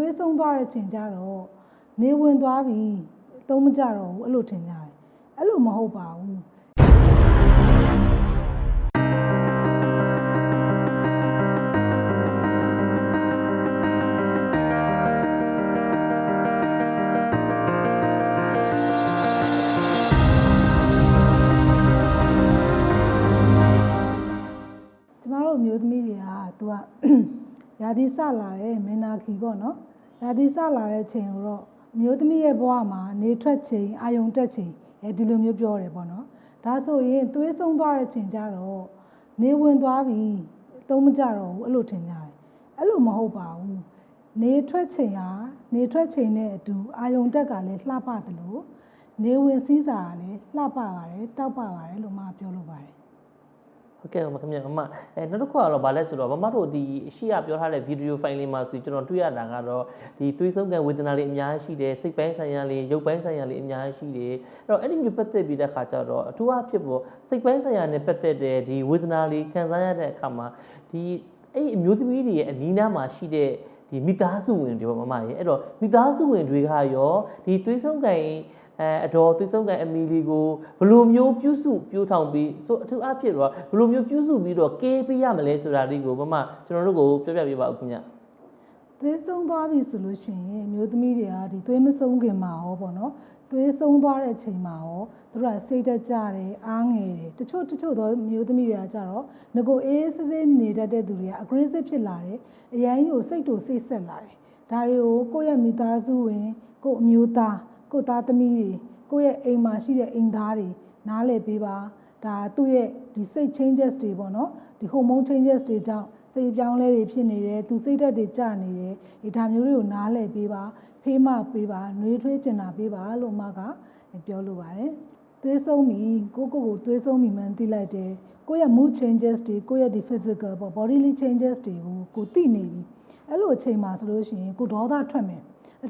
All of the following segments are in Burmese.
သွေးဆုံးသွားတဲ့ချိန်ကျတော့နေဝင်သွားပြီသုံးမကြတော့ဘူးအဲ့လိုထင်ကြတယ်အဲ့လိုမဟုတ်ပါဘူးကျမတို့အမျိုးသမီးတွေကသူကရာသီစလာတဲ့မင်နာခီပေါ့နော် ရာသီစလာတဲ့ချိန်ကိုတော့အမျိုးသမီးရဲ့ဘဝမှာနေထွက်ချိန်အာယုံတက်ချိန်အဲဒီလိုမျိုးပြောတယ်ပေါ့နော်ဒါဆိုရင်သွေးဆုံးသွားတဲ့ချိန်ကျတော့နေဝင်သွားပြီသုံးမကြတော့ဘူးအဲ့လိုထင်ကြတယ်အဲ့လိုမဟုတ်ပါဘူးနေထွက်ချိန်ဟာနေထွက်ချိန်နဲ့အတူအာယုံတက်ကလည်းလှပတယ်လို့နေဝင်စည်းစာကလည်းလှပပါတယ်တောက်ပပါတယ်လို့မပြောလို့ပါတယ် ဟုတ်ကဲ့ပါခင်ဗျာမမအဲနောက်တစ်ခုကတော့ဗာလဲဆိုတော့မမတို့ဒီရှေ့ကပြောထားတဲ့ဗီဒီယိုဖိုင်လေးမှာဆိုကျွန်တော်တွေ့ရတာကတော့ဒီသွေးဆုံးကံဝေဒနာလေးအများကြီးရှိတယ်စိတ်ပိုင်းဆိုင်ရာလေးရုပ်ပိုင်းဆိုင်ရာလေးအများကြီးရှိတယ်အဲ့တော့အဲ့ဒီမျိုးပတ်သက်ပြီးတဲ့ခါကျတော့အထူးအဖြစ်ပေါ့စိတ်ပိုင်းဆိုင်ရာနဲ့ပတ်သက်တဲ့ဒီဝေဒနာလေးခံစားရတဲ့အခါမှာဒီအဲ့ဒီအမျိုးသမီးတွေရဲ့အနီးနားမှာရှိတဲ့ ဒီမိသားစုဝင်တွေပေါ့မမရေအဲ့တော့မိသားစုဝင်တွေကရောဒီသွေးဆုံးကံအဲအတော်သွေးဆုံးကအမီလီကိုဘယ်လိုမျိုးပြုစုပြိုးထောင်ပြီးဆိုအထူးအဖြစ်တော့ဘယ်လိုမျိုးပြုစုပြီးတော့ကေးပေးရမလဲဆိုတာလေးကိုမမကျွန်တော်တို့ကိုပြောပြပေးပါဦးခင်ဗျသွေးဆုံးသွားပြီဆိုလို့ရှိရင်အမျိုးသမီးတွေကဒီသွေးမဆုံးခင်မှာရောပေါ့နော် သွေးဆုံးသွားတဲ့ချိန်မှာရောသူတို့ကစိတ်တက်ကြတယ်အားငယ်တယ်တချို့တချို့သောအမျိုးသမီးတွေကကြတော့ငကိုအေးစစ်စစ်နေတတ်တဲ့သူတွေက aggressive ဖြစ်လာတယ်အရန်ကြီးကိုစိတ်တူစိတ်ဆက်လာတယ်ဒါတွေကိုကိုယ့်ရဲ့မိသားစုဝင်ကိုယ့်အမျိုးသားကိုယ့်သားသမီးတွေကိုယ့်ရဲ့အိမ်မှာရှိတဲ့အိမ်သားတွေနားလည်ပေးပါဒါသူ့ရဲ့ဒီစိတ် changes တွေပေါ့နော်ဒီ hormone changes တွေကြောင့် စိတ်ပြောင်းလဲတွေဖြစ်နေတယ်သူစိတ်ဓာတ်တွေကျနေတယ်ဒီဒါမျိုးတွေကိုနားလည်ပေးပါဖေးမပေးပါနှွေးထွေးကျင်တာပေးပါလို့မကပြောလိုပါတယ်သွေးဆုံးပြီကိုကိုကိုသွေးဆုံးပြီမှန်းသိလိုက်တယ်ကိုယ့်ရဲ့ mood changes တွေကိုယ့်ရဲ့ဒီ physical ပေါ့ bodily changes တွေကိုကိုသိနေပြီအဲ့လိုအချိန်မှာဆိုလို့ရှိရင်ကိုဒေါသထွက်မယ်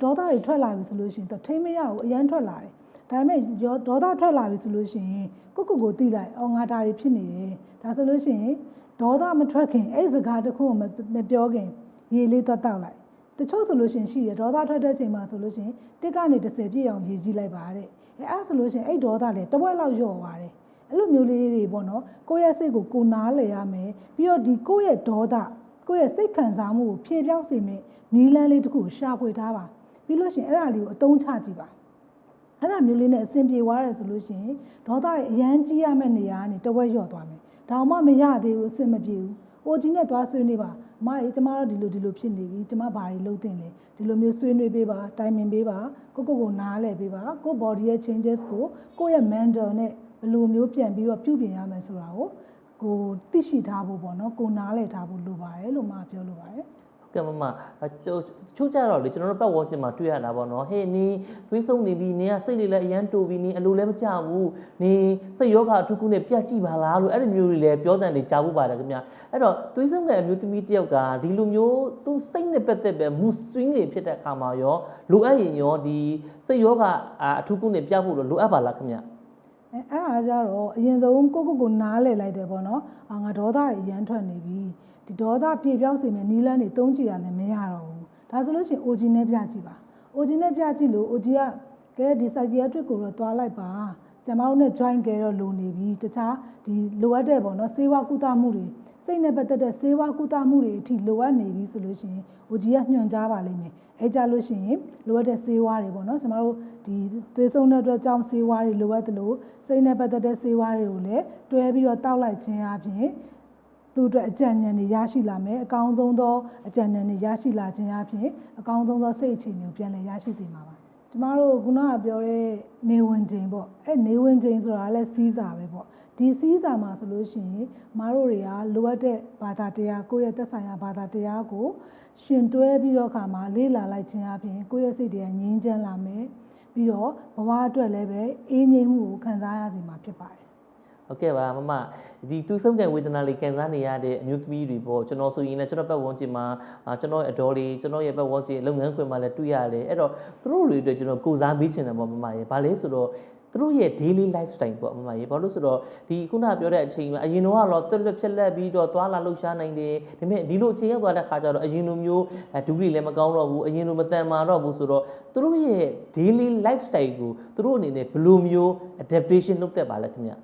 ဒေါသတွေထွက်လာပြီဆိုလို့ရှိရင်တော့ထိမ့်မရဘူးအရန်ထွက်လာတယ်ဒါပေမဲ့ရောဒေါသထွက်လာပြီဆိုလို့ရှိရင်ကိုကိုကိုသိလိုက်အော်ငါဒါတွေဖြစ်နေတယ်ဒါဆိုလို့ရှိရင် ဒေါသမထွက်ခင်အဲ့ဒီစကားတစ်ခုကိုမမပြောခင်ရေလေးသွားတောက်လိုက်တချို့ဆိုလို့ရှိရင်ရှိတယ်ဒေါသထွက်တဲ့ချိန်မှာဆိုလို့ရှိရင်တစ်ကနေ30ပြည့်အောင်ရေကြီးလိုက်ပါတဲ့အဲအဲ့ဆိုလို့ရှိရင်အဲ့ဒေါသလည်းတစ်ဝက်လောက်လျော့သွားတယ်အဲ့လိုမျိုးလေးတွေပေါ့နော်ကိုယ့်ရဲ့စိတ်ကိုကိုနားလည်ရမယ်ပြီးတော့ဒီကိုယ့်ရဲ့ဒေါသကိုယ့်ရဲ့စိတ်ခံစားမှုကိုဖြေပြောင်းစေမယ်နီးလန်းလေးတစ်ခုကိုရှာဖွေထားပါပြီးလို့ရှိရင်အဲ့ဒါလေးကိုအသုံးချကြည့်ပါအဲ့ဒါမျိုးလေးနဲ့အဆင်ပြေသွားတယ်ဆိုလို့ရှိရင်ဒေါသတွေအရန်ကြီးရမယ့်နေရာကနေတဝက်လျော့သွားမယ်။ ဒါမှမရသေးဘူးအဆင်မပြေဘူး။အိုကြီးနဲ့သွားဆွေးနွေးပါ။အမကြီးကျမတို့ဒီလိုဒီလိုဖြစ်နေပြီ။ကျမဘာတွေလုပ်တင်လဲ။ဒီလိုမျိုးဆွေးနွေးပေးပါ။တိုင်ပင်ပေးပါ။ကိုကိုကိုနားလည်ပေးပါ။ကို body ရဲ့ changes ကိုကိုယ့်ရဲ့ mental နဲ့ဘယ်လိုမျိုးပြန်ပြီးတော့ပြုပြင်ရမယ်ဆိုတာကိုကိုသိရှိထားဖို့ပေါ့နော်။ကိုနားလည်ထားဖို့လိုပါတယ်လို့မပြောလိုပါတယ်။ဟုတ် ကဲ့မမအကျိုးချို့ကြတော့လေကျွန်တော်တို့ပတ်ဝန်းကျင်မှာတွေ့ရတာပေါ့နော်ဟေးနင်းသွေးဆုံးနေပြီနင်းကစိတ်လေးလည်းအရန်တူပြီနင်းအလိုလည်းမကြဘူးနင်းစိတ်ယောဂအထူးခုနဲ့ပြတ်ကြည့်ပါလားလို့အဲ့ဒီမျိုးတွေလည်းပြောတဲ့နေကြားဖို့ပါတယ်ခင်ဗျအဲ့တော့သွေးဆုံးကအမျိုးသမီးတစ်ယောက်ကဒီလိုမျိုးသူစိတ်နဲ့ပတ်သက်ပဲ mood swing တွေဖြစ်တဲ့အခါမှာရောလိုအပ်ရင်ရောဒီစိတ်ယောဂအထူးခုနဲ့ပြတ်ဖို့လို့လိုအပ်ပါလားခင်ဗျအဲအဲ့အားကြတော့အရင်ဆုံးကိုကိုကိုနားလည်လိုက်တယ်ပေါ့နော်အာငါဒေါသတွေအရန်ထွက်နေပြီ ဒီဒေါသပြေပြောင်းစေမယ်နီးလန်းတွေတုံးကြည့်ရတယ်မရတော့ဘူးဒါဆိုလို့ရှိရင် OG နဲ့ပြကြည့်ပါ OG နဲ့ပြကြည့်လို့ OG ကကဲဒီ psychiatric ကိုတော့တွားလိုက်ပါဆရာမတို့နဲ့ join ကြတော့လိုနေပြီတခြားဒီလိုအပ်တဲ့ပေါ့နော်စေဝါကုသမှုတွေစိတ်နဲ့ပတ်သက်တဲ့စေဝါကုသမှုတွေအထိလိုအပ်နေပြီဆိုလို့ရှိရင် OG ကညွှန်ကြားပါလိမ့်မယ်အဲကြလို့ရှိရင်လိုအပ်တဲ့စေဝါတွေပေါ့နော်ကျွန်တော်တို့ဒီသွေးဆုံးတဲ့အတွက်ကြောင့်စေဝါတွေလိုအပ်တယ်လို့စိတ်နဲ့ပတ်သက်တဲ့စေဝါတွေကိုလည်းတွဲပြီးတော့တောက်လိုက်ခြင်းအပြင် သူ့အတွက်အကြံဉာဏ်တွေရရှိလာမယ်အကောင်းဆုံးသောအကြံဉာဏ်တွေရရှိလာခြင်းအပြင်အကောင်းဆုံးသောစိတ်အခြေအနေကိုပြန်လည်ရရှိစေမှာပါကျမတို့ခုနကပြောတဲ့နေဝင်ချိန်ပေါ့အဲနေဝင်ချိန်ဆိုတာလည်းစီးစာပဲပေါ့ဒီစီးစာမှာဆိုလို့ရှိရင်မတို့တွေကလိုအပ်တဲ့ဘာသာတရားကိုယ့်ရဲ့သက်ဆိုင်ရာဘာသာတရားကိုရှင်တွဲပြီးတော့ခါမှာလေ့လာလိုက်ခြင်းအပြင်ကိုယ့်ရဲ့စိတ်တွေကငြိမ်းချမ်းလာမယ်ပြီးတော့ဘဝအတွက်လည်းပဲအေးငြိမ်းမှုကိုခံစားရစေမှာဖြစ်ပါတယ် ဟုတ်ကဲ့ပါမမဒီသူဆုံးကံဝေဒနာလေးခံစားနေရတဲ့အမျိုးသမီးတွေပေါ့ကျွန်တော်ဆိုရင်လည်းကျွန်တော်ပတ်ဝန်းကျင်မှာအာကျွန်တော်ရဲ့အတော်လေးကျွန်တော်ရဲ့ပတ်ဝန်းကျင်လုပ်ငန်းခွင်မှာလည်းတွေ့ရတယ်အဲ့တော့သူတို့တွေအတွက်ကျွန်တော်ကိုစားမေးချင်တယ်ပေါ့မမရေဘာလဲဆိုတော့သူတို့ရဲ့ daily lifestyle ပေါ့အမမရေဘာလို့ဆိုတော့ဒီခုနပြောတဲ့အချိန်မှာအရင်တော့ကတော့တွက်တွက်ဖြက်လက်ပြီးတော့သွားလာလှုပ်ရှားနိုင်တယ်ဒါပေမဲ့ဒီလိုအချိန်ရောက်သွားတဲ့ခါကျတော့အရင်လိုမျိုးအဲဒုတိလည်းမကောင်းတော့ဘူးအရင်လိုမတန်မာတော့ဘူးဆိုတော့သူတို့ရဲ့ daily lifestyle ကိုသူတို့အနေနဲ့ဘယ်လိုမျိုး adaptation လုပ်တတ်ပါလဲခင်ဗျ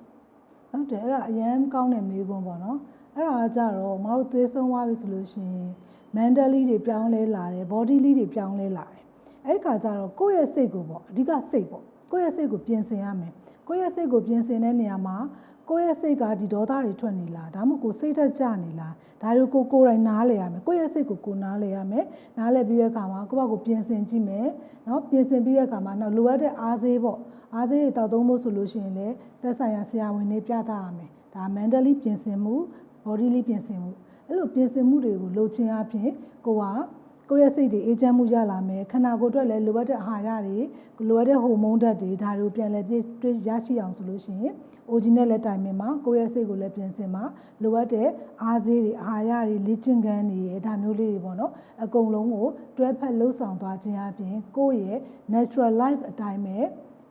ဟုတ်တယ်အဲ့ဒါအရန်ကောင်းတဲ့မေးခွန်းပေါ့နော်အဲ့ဒါကကြတော့မတို့သွေးဆုံးသွားပြီဆိုလို့ရှိရင် mentally တွေပြောင်းလဲလာတယ် bodily တွေပြောင်းလဲလာတယ်အဲ့ဒီခါကျတော့ကိုယ့်ရဲ့စိတ်ကိုပေါ့အဓိကစိတ်ပေါ့ကိုယ့်ရဲ့စိတ်ကိုပြင်ဆင်ရမယ်ကိုယ့်ရဲ့စိတ်ကိုပြင်ဆင်တဲ့နေရာမှာ ကိုယ့်ရဲ့စိတ်ကဒီဒေါသတွေထွက်နေလားဒါမှမဟုတ်ကိုယ်စိတ်သက်ကြနေလားဒါတွေကိုကိုယ်ကိုယ်တိုင်နားလဲရမယ်ကိုယ့်ရဲ့စိတ်ကိုကိုယ်နားလဲရမယ်နားလဲပြီးတဲ့အခါမှာကိုယ့်ဘက်ကိုပြင်ဆင်ကြည့်မယ်နော်ပြင်ဆင်ပြီးတဲ့အခါမှာနောက်လိုအပ်တဲ့အားစေးပေါ့အားစေးတွေတောက်သုံးဖို့ဆိုလို့ရှိရင်လည်းသက်ဆိုင်ရာဆရာဝန်တွေပြသရမယ်ဒါ mentally ပြင်ဆင်မှု bodily ပြင်ဆင်မှုအဲ့လိုပြင်ဆင်မှုတွေကိုလုပ်ခြင်းအပြင်ကိုက ကိုယ့်ရဲ့စိတ်တွေအေးချမ်းမှုရလာမယ်ခန္ဓာကိုယ်အတွက်လည်းလိုအပ်တဲ့အာဟာရတွေလိုအပ်တဲ့ဟိုမုန်းဓာတ်တွေဒါတွေကိုပြန်လည်ပြည့်တွေ့ရရှိအောင်ဆိုလို့ရှိရင် OG နဲ့လည်းတိုင်ပင်မှာကိုယ့်ရဲ့စိတ်ကိုလည်းပြင်ဆင်မှာလိုအပ်တဲ့အားစေးတွေအာဟာရတွေလေ့ကျင့်ခန်းတွေဒါမျိုးလေးတွေပေါ့နော်အကုန်လုံးကိုတွဲဖက်လှုပ်ဆောင်သွားခြင်းအပြင်ကိုယ့်ရဲ့ natural life အတိုင်းပဲ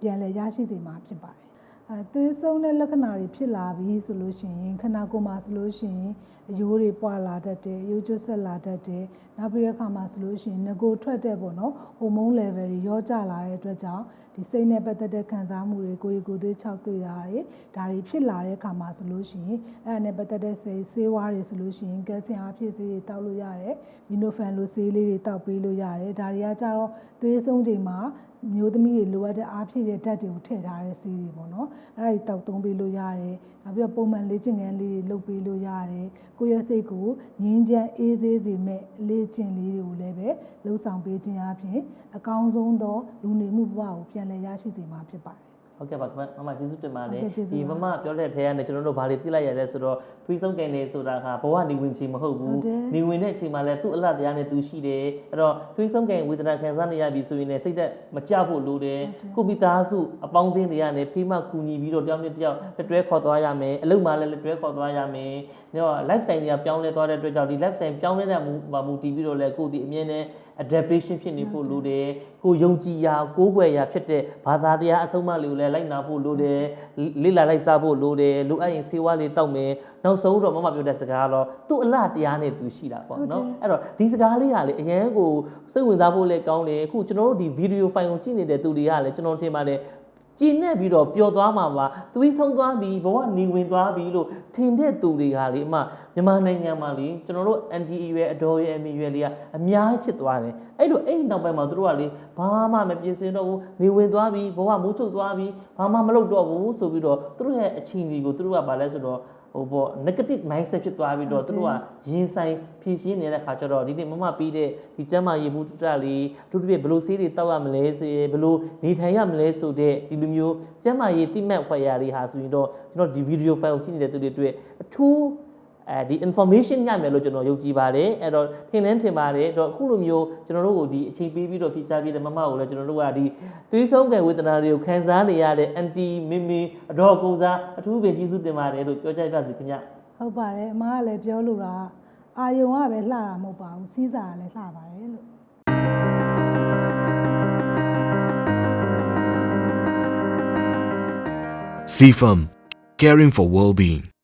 ပြန်လည်ရရှိစေမှာဖြစ်ပါတယ်အဲသွေးဆုံးတဲ့လက္ခဏာတွေဖြစ်လာပြီဆိုလို့ရှိရင်ခန္ဓာကိုယ်မှာဆိုလို့ရှိရင် အယိုးတွေပွာလာတတ်တယ်ရိုးကျွတ်ဆက်လာတတ်တယ်နောက်ပြီးတဲ့အခါမှာဆိုလို့ရှိရင်ငကိုထွက်တဲ့ပေါ့နော်ဟိုမုန်း level တွေရောကျလာတဲ့အတွက်ကြောင့်ဒီစိတ်နဲ့ပတ်သက်တဲ့ခံစားမှုတွေကိုယ်ကိုယ်ကိုယ်သွေးခြောက်တွေ့တာတွေဒါတွေဖြစ်လာတဲ့အခါမှာဆိုလို့ရှိရင်အဲ့ဒါနဲ့ပတ်သက်တဲ့ဆေးဆေးဝါးတွေဆိုလို့ရှိရင်ကယ်ဆီယမ်အဖြစ်ဆေးတွေတောက်လို့ရတယ်မီနိုဖန်လိုဆေးလေးတွေတောက်ပေးလို့ရတယ်ဒါတွေကကြတော့သွေးဆုံးချိန်မှာမျိုးသမီးတွေလိုအပ်တဲ့အားဖြည့်တဲ့ဓာတ်တွေကိုထည့်ထားတဲ့ဆေးတွေပေါ့နော်အဲ့ဒါတွေတောက်သုံးပေးလို့ရတယ်နောက်ပြီးတော့ပုံမှန်လေ့ကျင့်ခန်းလေးတွေလုပ်ပေးလို့ရတယ်ကိုယ့်ရဲ့စိတ်ကိုငြင်းချမ်းအေးဆေးစေမဲ့လေ့ကျင့်လေးတွေကိုလည်းပဲလှုပ်ဆောင်ပေးခြင်းအပြင်အကောင်းဆုံးသောလူနေမှုဘဝကိုပြန်လည်ရရှိစေမှာဖြစ်ပါတယ် ဟုတ်ကဲ့ပါခင်ဗျမမကျေးဇူးတင်ပါတယ်ဟုတ်ကဲ့ကျေးဇူးဒီပါမမပြောတဲ့ထဲကနေကျွန်တော်တို့ဘာတွေသိလိုက်ရလဲဆိုတော့သွေးဆုံးကန်နေဆိုတာကဘဝနေဝင်ချိန်မဟုတ်ဟုဘူးတ်တယ်နေဝင်တဲ့အချိန်မှာလည်းသူ့အလှတရားနဲ့သူရှိတယ်အဲ့တော့သွေးဆုံးကန်ဝေဒနာခံစားနေရပြီဆိုရင်လည်းစိတ်သက်မကြဖို့လိုတယ်ကိုမိသားစုအပေါင်းအသင်းတွေကနေဖိမကူညီပြီးတော့တယောက်နဲ့တယောက်လက်တွဲခေါ်သွားရမယ်အလုပ်မှလည်းလက်တွဲခေါ်သွားရမယ်ဒါတော့ life style တွေကပြောင်းလဲသွားတဲ့အတွက်ကြောင့်ဒီ life style ပြောင်းလဲတဲ့မူမူတည်ပြီးတော့လည်းကိုယ်ဒီအမြဲတမ်း adaptation ဖြစ်နေဖို့လိုတယ်ကိုယုံကြည်ရာကိုးကွယ်ရာဖြစ်တဲ့ဘာသာတရားအဆုံးအမလေးကိုလည်းလိုက်နာဖို့လိုတယ်လေ့လာလိုက်စားဖို့လိုတယ်လိုအပ်ရင်ဆေးဝါးလေးတောက်မယ်နောက်ဆုံးတော့မမပြောတဲ့စကားတော့သူ့အလားတရားနဲ့သူရှိတာပေါ့နော်အဲ့တော့ဒီစကားလေးကလေအရန်ကိုစိတ်ဝင်စားဖို့လည်းကောင်းတယ်အခုကျွန်တော်တို့ဒီဗီဒီယိုဖိုင်ကိုကြည့်နေတဲ့သူတွေကလည်းကျွန်တော်ထင်ပါတယ် ကျင်းနဲ့ပြီးတော့ပျော်သွားမှာပါသွေးဆုံးသွားပြီဘဝနေဝင်သွားပြီလို့ထင်တဲ့သူတွေကလေအမမြန်မာနိုင်ငံမှာလေကျွန်တော်တို့ NDA ရွယ်အတော်ရွယ်အမီရွယ်လေးကအများကြီးဖြစ်သွားတယ်အဲ့တော့အဲ့ဒီနောက်ပိုင်းမှာသူတို့ကလေဘာမှမပြင်ဆင်တော့ဘူးနေဝင်သွားပြီဘဝမိုးချုပ်သွားပြီဘာမှမလုပ်တော့ဘူးဆိုပြီးတော့သူတို့ရဲ့အချိန်ကြီးကိုသူတို့ကဘာလဲဆိုတော့ ဟိုပေါ့ negative mindset ဖြစ်သွားပြီးတော့သူတို့ကရင်ဆိုင်ဖြည့်ရှင်းနေတဲ့ခါကျတော့ဒီနေ့မမပြီးတဲ့ဒီကျမ်းမာရေးမှုတုတ္တလေးအထူးသဖြင့်ဘယ်လိုဆေးတွေတောက်ရမလဲဆိုရင်ဘယ်လိုနေထိုင်ရမလဲဆိုတဲ့ဒီလိုမျိုးကျမ်းမာရေးတိမှတ်ဖွယ်ရာတွေဟာဆိုရင်တော့ကျွန်တော်ဒီ video file ကိုကြည့်နေတဲ့သူတွေအတွက်အထူး အဲဒီ information ရမယ်လို့ကျွန်တော်ယုံကြည်ပါတယ်အဲ့တော့ထင်လင်းထင်ပါတယ်အဲ့တော့အခုလိုမျိုးကျွန်တော်တို့ကိုဒီအချိန်ပေးပြီးတော့ဖြည့်ချပြတဲ့မမကိုလည်းကျွန်တော်တို့ကဒီသွေးဆုံးကံဝေဒနာတွေကိုခံစားနေရတဲ့ anti မင်းမင်းအတော်ကိုစားအထူးပင်ကျေးဇူးတင်ပါတယ်လို့ပြောကြပါစီခင်ဗျဟုတ်ပါတယ်အမကလည်းပြောလို့တာအာယုံကပဲလှတာမဟုတ်ပါဘူးစီးစာကလည်းလှပါတယ်လို့ CFAM Caring for Well-being